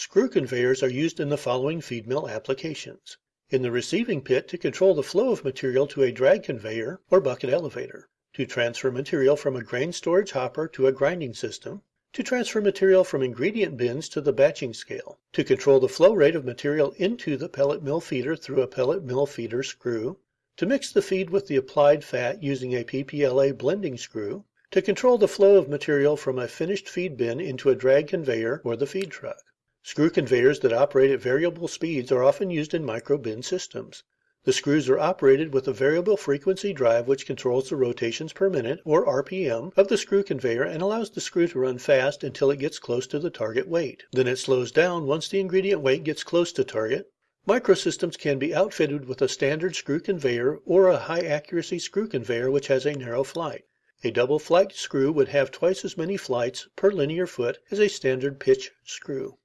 Screw conveyors are used in the following feed mill applications: In the receiving pit to control the flow of material to a drag conveyor or bucket elevator; to transfer material from a grain storage hopper to a grinding system; to transfer material from ingredient bins to the batching scale; to control the flow rate of material into the pellet mill feeder through a pellet mill feeder screw; to mix the feed with the applied fat using a P.P.L.A. blending screw; to control the flow of material from a finished feed bin into a drag conveyor or the feed truck. Screw conveyors that operate at variable speeds are often used in micro bin systems. The screws are operated with a variable frequency drive which controls the rotations per minute, or r.p.m., of the screw conveyor and allows the screw to run fast until it gets close to the target weight. Then it slows down once the ingredient weight gets close to target. Microsystems can be outfitted with a standard screw conveyor or a high accuracy screw conveyor which has a narrow flight. A double flight screw would have twice as many flights per linear foot as a standard pitch screw.